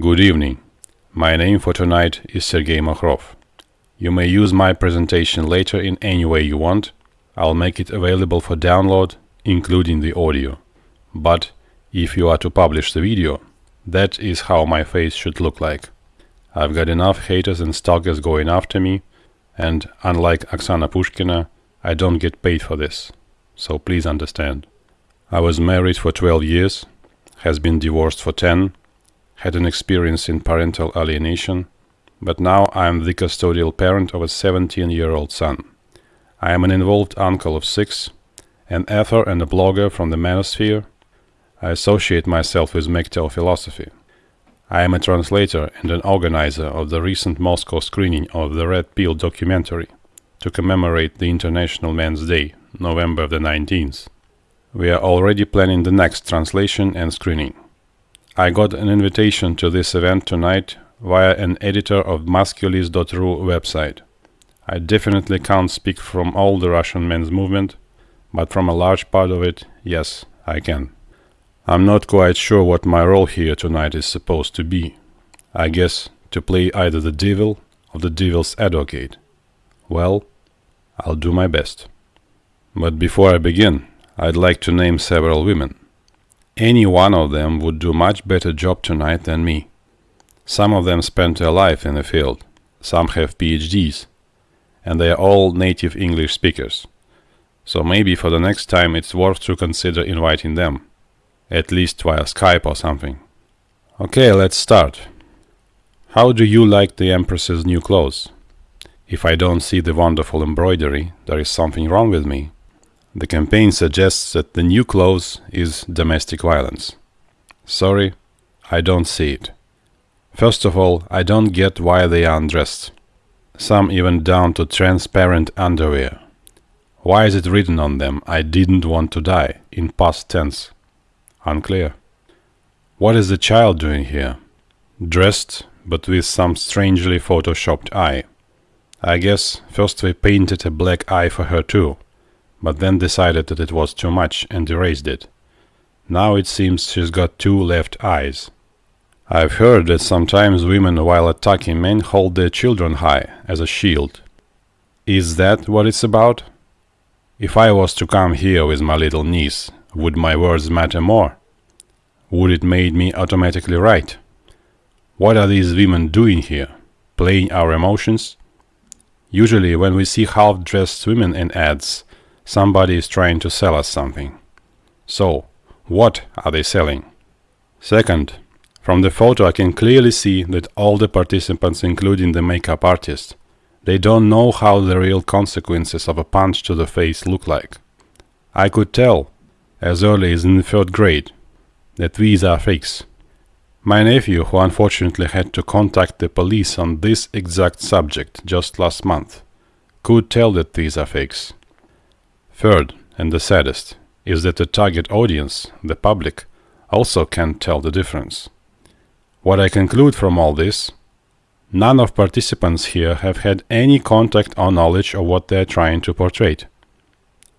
Good evening. My name for tonight is Sergei Makhrov. You may use my presentation later in any way you want. I'll make it available for download, including the audio. But if you are to publish the video, that is how my face should look like. I've got enough haters and stalkers going after me, and unlike Oksana Pushkina, I don't get paid for this. So please understand. I was married for 12 years, has been divorced for 10, had an experience in parental alienation, but now I am the custodial parent of a 17-year-old son. I am an involved uncle of six, an author and a blogger from the manosphere. I associate myself with MGTOW philosophy. I am a translator and an organizer of the recent Moscow screening of the Red Pill documentary to commemorate the International Men's Day, November the 19th. We are already planning the next translation and screening. I got an invitation to this event tonight via an editor of Masculis.ru website. I definitely can't speak from all the Russian men's movement, but from a large part of it, yes, I can. I'm not quite sure what my role here tonight is supposed to be. I guess to play either the devil or the devil's advocate. Well, I'll do my best. But before I begin, I'd like to name several women. Any one of them would do much better job tonight than me. Some of them spent their life in the field, some have PhDs, and they are all native English speakers. So maybe for the next time it's worth to consider inviting them, at least via Skype or something. Okay, let's start. How do you like the Empress's new clothes? If I don't see the wonderful embroidery, there is something wrong with me. The campaign suggests that the new clothes is domestic violence. Sorry, I don't see it. First of all, I don't get why they are undressed. Some even down to transparent underwear. Why is it written on them, I didn't want to die, in past tense? Unclear. What is the child doing here? Dressed, but with some strangely photoshopped eye. I guess first they painted a black eye for her too but then decided that it was too much and erased it. Now it seems she's got two left eyes. I've heard that sometimes women while attacking men hold their children high, as a shield. Is that what it's about? If I was to come here with my little niece, would my words matter more? Would it make me automatically right? What are these women doing here? Playing our emotions? Usually when we see half-dressed women in ads, Somebody is trying to sell us something. So, what are they selling? Second, from the photo I can clearly see that all the participants, including the makeup artist, they don't know how the real consequences of a punch to the face look like. I could tell, as early as in the third grade, that these are fakes. My nephew, who unfortunately had to contact the police on this exact subject just last month, could tell that these are fakes. Third, and the saddest, is that the target audience, the public, also can't tell the difference. What I conclude from all this, none of participants here have had any contact or knowledge of what they are trying to portray.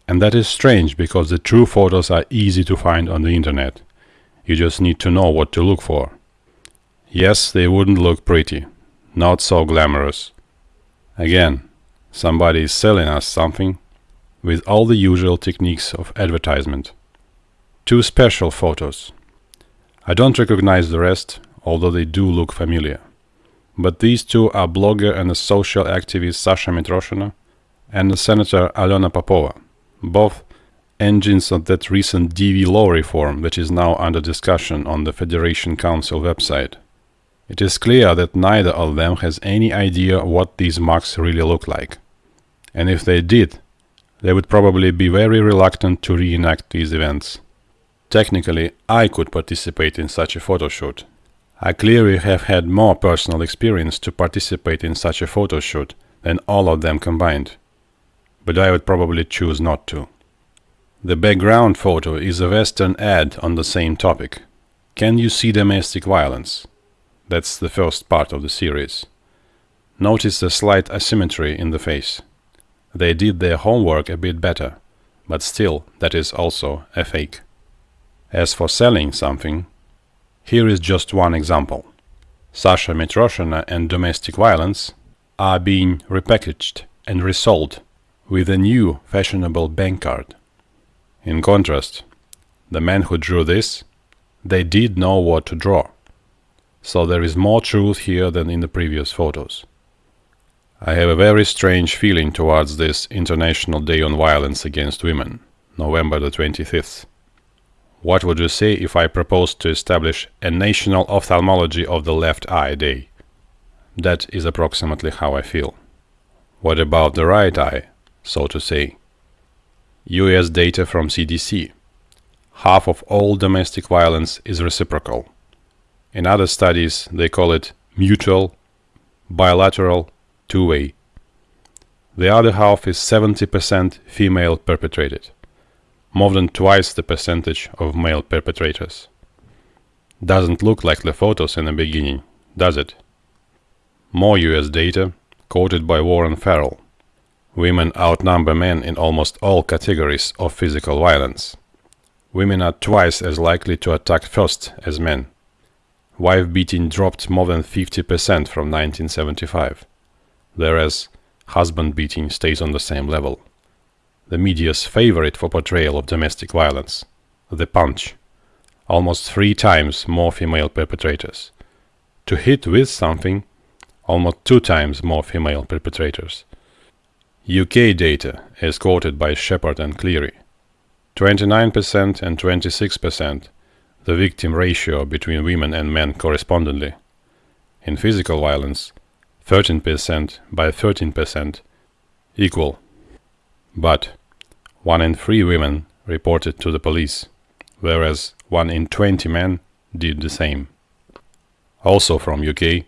And that is strange because the true photos are easy to find on the internet. You just need to know what to look for. Yes, they wouldn't look pretty, not so glamorous. Again, somebody is selling us something with all the usual techniques of advertisement. Two special photos. I don't recognize the rest, although they do look familiar. But these two are blogger and a social activist Sasha Mitroshina and the Senator Alena Popova, both engines of that recent DV law reform that is now under discussion on the Federation Council website. It is clear that neither of them has any idea what these marks really look like. And if they did, they would probably be very reluctant to reenact these events. Technically, I could participate in such a photo shoot. I clearly have had more personal experience to participate in such a photo shoot than all of them combined. But I would probably choose not to. The background photo is a Western ad on the same topic. Can you see domestic violence? That's the first part of the series. Notice the slight asymmetry in the face. They did their homework a bit better, but still that is also a fake. As for selling something, here is just one example. Sasha Mitroshina and domestic violence, are being repackaged and resold with a new fashionable bank card. In contrast, the men who drew this, they did know what to draw. So there is more truth here than in the previous photos. I have a very strange feeling towards this International Day on Violence Against Women, November the 25th. What would you say if I proposed to establish a National Ophthalmology of the Left Eye Day? That is approximately how I feel. What about the right eye, so to say? US data from CDC. Half of all domestic violence is reciprocal. In other studies, they call it mutual, bilateral, two-way. The other half is 70% female perpetrated, more than twice the percentage of male perpetrators. Doesn't look like the photos in the beginning, does it? More US data, quoted by Warren Farrell. Women outnumber men in almost all categories of physical violence. Women are twice as likely to attack first as men. Wife beating dropped more than 50% from 1975 whereas husband beating stays on the same level. The media's favorite for portrayal of domestic violence, the punch, almost three times more female perpetrators. To hit with something, almost two times more female perpetrators. UK data is quoted by Shepard and Cleary. 29% and 26% the victim ratio between women and men correspondingly. In physical violence, 13% by 13% equal. But 1 in 3 women reported to the police, whereas 1 in 20 men did the same. Also from UK,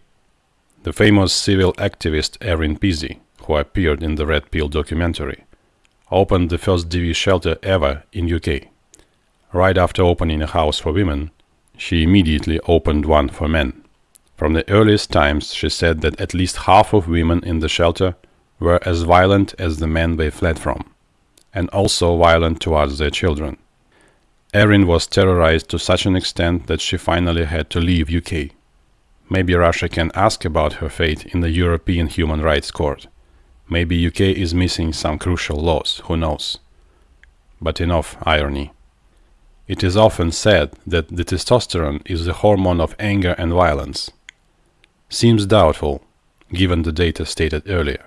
the famous civil activist Erin Pizzey, who appeared in the Red Pill documentary, opened the first DV shelter ever in UK. Right after opening a house for women, she immediately opened one for men. From the earliest times she said that at least half of women in the shelter were as violent as the men they fled from, and also violent towards their children. Erin was terrorized to such an extent that she finally had to leave UK. Maybe Russia can ask about her fate in the European Human Rights Court. Maybe UK is missing some crucial laws, who knows. But enough irony. It is often said that the testosterone is the hormone of anger and violence seems doubtful, given the data stated earlier.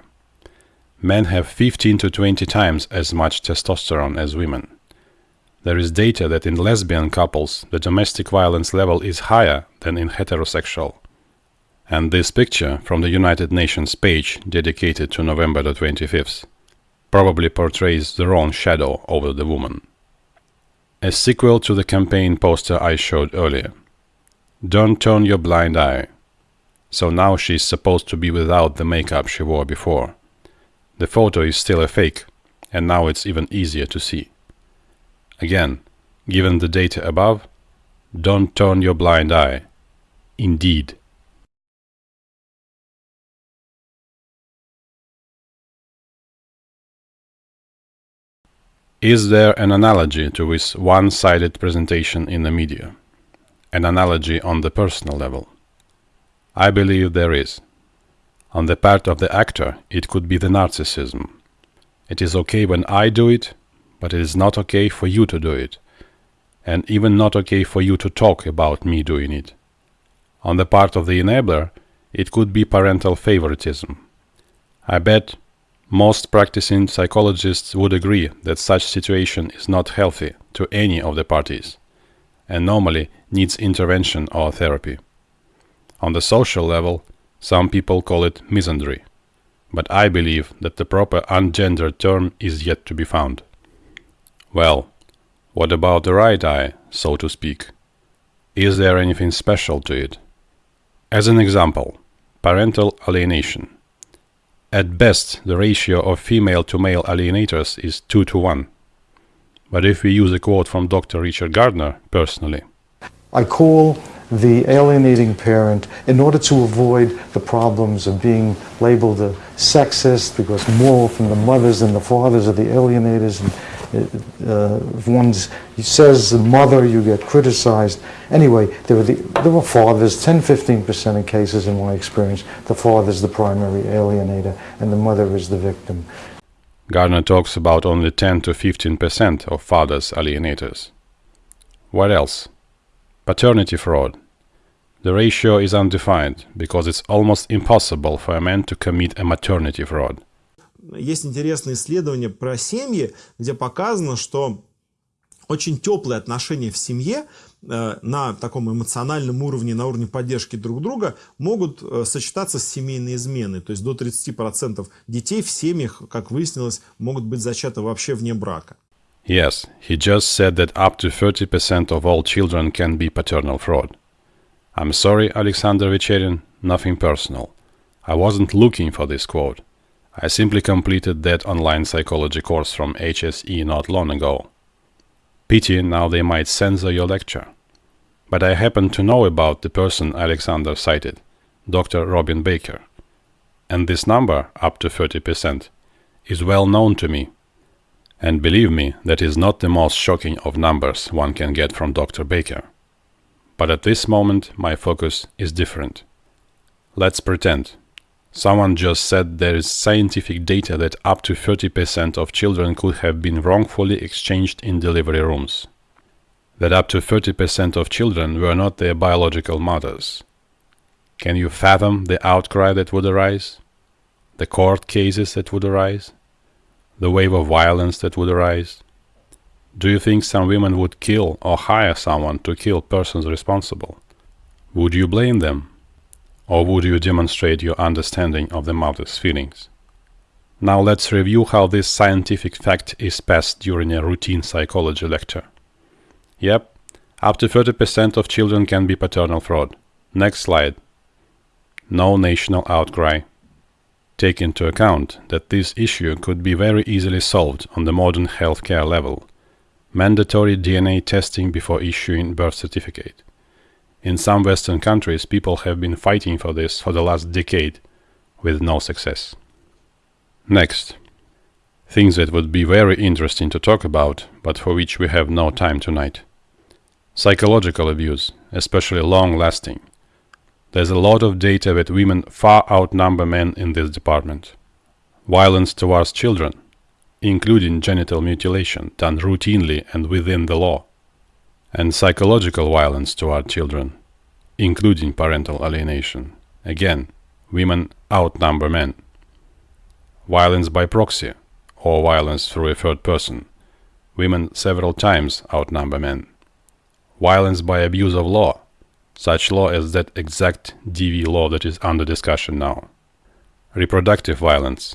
Men have 15 to 20 times as much testosterone as women. There is data that in lesbian couples the domestic violence level is higher than in heterosexual. And this picture from the United Nations page dedicated to November the 25th probably portrays the wrong shadow over the woman. A sequel to the campaign poster I showed earlier. Don't turn your blind eye so now she's supposed to be without the makeup she wore before. The photo is still a fake, and now it's even easier to see. Again, given the data above, don't turn your blind eye. Indeed. Is there an analogy to this one-sided presentation in the media? An analogy on the personal level? I believe there is. On the part of the actor, it could be the narcissism. It is okay when I do it, but it is not okay for you to do it. And even not okay for you to talk about me doing it. On the part of the enabler, it could be parental favoritism. I bet most practicing psychologists would agree that such situation is not healthy to any of the parties, and normally needs intervention or therapy. On the social level, some people call it misandry, but I believe that the proper ungendered term is yet to be found. Well, what about the right eye, so to speak? Is there anything special to it? As an example, parental alienation. At best, the ratio of female to male alienators is 2 to 1. But if we use a quote from Dr. Richard Gardner personally, I call the alienating parent in order to avoid the problems of being labeled a sexist because more often the mothers than the fathers are the alienators and, uh, if one says the mother, you get criticized. Anyway, there were, the, there were fathers, 10 15% of cases in my experience, the father's the primary alienator and the mother is the victim. Gardner talks about only 10 to 15% of fathers alienators. What else? Paternity fraud. The ratio is undefined because it's almost impossible for a man to commit a maternity fraud. Есть интересные исследования про семьи, где показано, что очень теплые отношения в семье э, на таком эмоциональном уровне, на уровне поддержки друг друга могут э, сочетаться с семейной изменой. То есть до 30% детей в семьях, как выяснилось, могут быть зачаты вообще вне брака. Yes, he just said that up to 30% of all children can be paternal fraud. I'm sorry, Alexander Vecherin, nothing personal. I wasn't looking for this quote. I simply completed that online psychology course from HSE not long ago. Pity now they might censor your lecture. But I happen to know about the person Alexander cited, Dr. Robin Baker. And this number, up to 30%, is well known to me. And believe me, that is not the most shocking of numbers one can get from Dr. Baker. But at this moment my focus is different. Let's pretend Someone just said there is scientific data that up to 30% of children could have been wrongfully exchanged in delivery rooms. That up to 30% of children were not their biological mothers. Can you fathom the outcry that would arise? The court cases that would arise? The wave of violence that would arise? Do you think some women would kill or hire someone to kill persons responsible? Would you blame them? or would you demonstrate your understanding of the mother's feelings? Now let's review how this scientific fact is passed during a routine psychology lecture. Yep, up to 30% of children can be paternal fraud. Next slide. No national outcry. Take into account that this issue could be very easily solved on the modern healthcare level. Mandatory DNA testing before issuing birth certificate. In some Western countries, people have been fighting for this for the last decade, with no success. Next. Things that would be very interesting to talk about, but for which we have no time tonight. Psychological abuse, especially long-lasting. There's a lot of data that women far outnumber men in this department. Violence towards children, including genital mutilation done routinely and within the law and psychological violence toward children, including parental alienation. Again, women outnumber men. Violence by proxy, or violence through a third person. Women several times outnumber men. Violence by abuse of law, such law as that exact DV law that is under discussion now. Reproductive violence,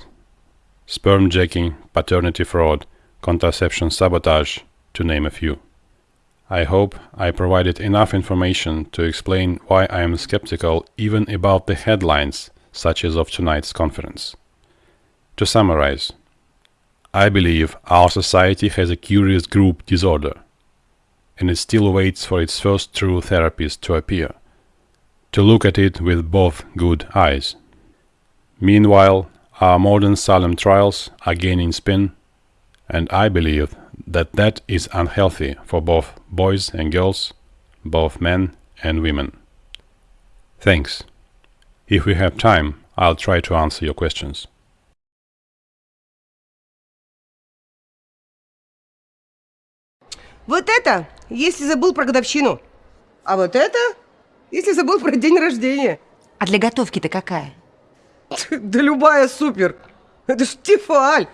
sperm jacking, paternity fraud, contraception sabotage, to name a few. I hope I provided enough information to explain why I am skeptical even about the headlines such as of tonight's conference. To summarize, I believe our society has a curious group disorder, and it still waits for its first true therapist to appear, to look at it with both good eyes. Meanwhile, our modern Salem trials are gaining spin, and I believe that that is unhealthy for both boys and girls, both men and women. Thanks. If we have time, I'll try to answer your questions. Вот это если забыл про годовщину. А вот это, если забыл про день рождения. А для готовки-то какая? Да любая супер. Это ж Тефаль.